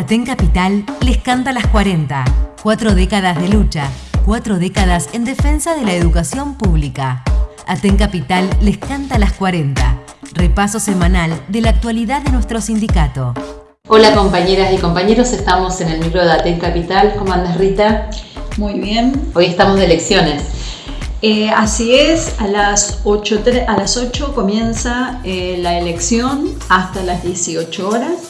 Aten Capital les canta las 40. Cuatro décadas de lucha, cuatro décadas en defensa de la educación pública. Aten Capital les canta las 40. Repaso semanal de la actualidad de nuestro sindicato. Hola compañeras y compañeros, estamos en el micro de Aten Capital. ¿Cómo andas Rita? Muy bien. Hoy estamos de elecciones. Eh, así es, a las 8, a las 8 comienza eh, la elección hasta las 18 horas.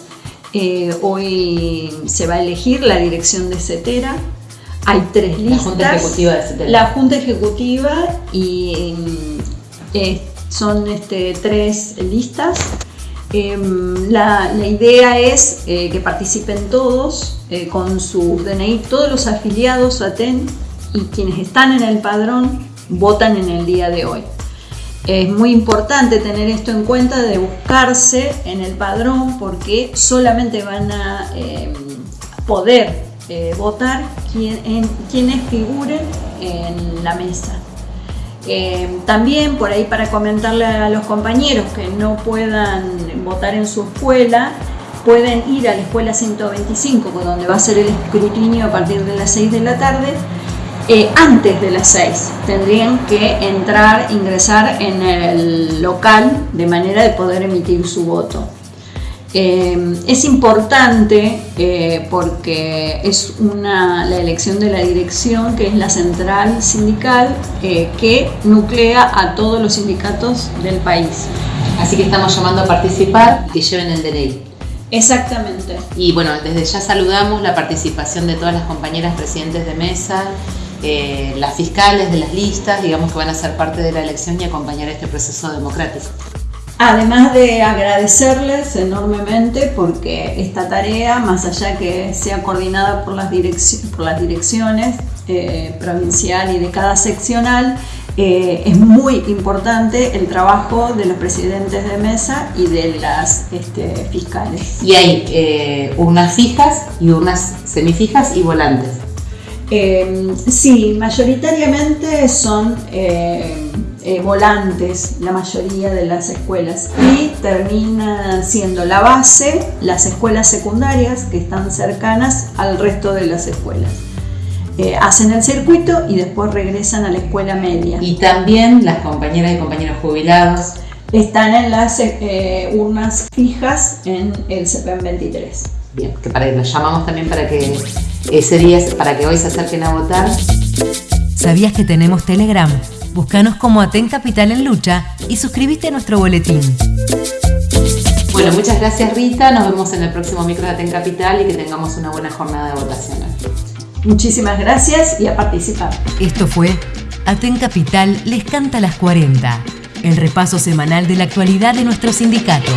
Eh, hoy se va a elegir la dirección de CETERA. Hay tres listas. La Junta Ejecutiva de CETERA. La Junta Ejecutiva y son este, tres listas. Em, la, la, idea es que participen todos con sus DNI, todos los afiliados a TEN y quienes están en el padrón votan en el día de hoy. Es muy importante tener esto en cuenta de buscarse en el padrón porque solamente van a em, poder eh, votar quienes figuren en la mesa. Em, también por ahí para comentarle a los compañeros que no puedan votar en su escuela, pueden ir a la escuela 125 donde va a ser el escrutinio a partir de las 6 de la tarde eh, antes de las 6 tendrían que entrar, ingresar en el local de manera de poder emitir su voto. Eh, es importante eh, porque es una, la elección de la dirección, que es la central sindical, que nuclea a todos los sindicatos del país. Así que estamos llamando a participar y que lleven el DNI. Exactamente. Y bueno, desde ya saludamos la participación de todas las compañeras presidentes de mesa, eh, las fiscales de las listas, digamos que van a ser parte de la elección y acompañar este proceso democrático. Además de agradecerles enormemente porque esta tarea, más allá que sea coordinada por las, por las direcciones eh, provincial y de cada seccional, eh, es muy importante el trabajo de los presidentes de mesa y de las este, fiscales. Y hay urnas fijas y urnas semifijas y volantes. Eh, sí, mayoritariamente son eh, eh, volantes la mayoría de las escuelas y termina siendo la base las escuelas secundarias que están cercanas al resto de las escuelas. hacen el circuito y después regresan a la escuela media. Y también las compañeras y compañeros jubilados. Están en las urnas fijas en el CPM 23. Bien, que para, los llamamos también para que ese día, para que hoy se acerquen a votar. ¿Sabías que tenemos Telegram? Búscanos como Aten Capital en Lucha y suscríbete a nuestro boletín. Bueno, muchas gracias Rita, nos vemos en el próximo micro de Aten Capital y que tengamos una buena jornada de votación. Muchísimas gracias y a participar. Esto fue Aten Capital les canta las 40, el repaso semanal de la actualidad de nuestro sindicato.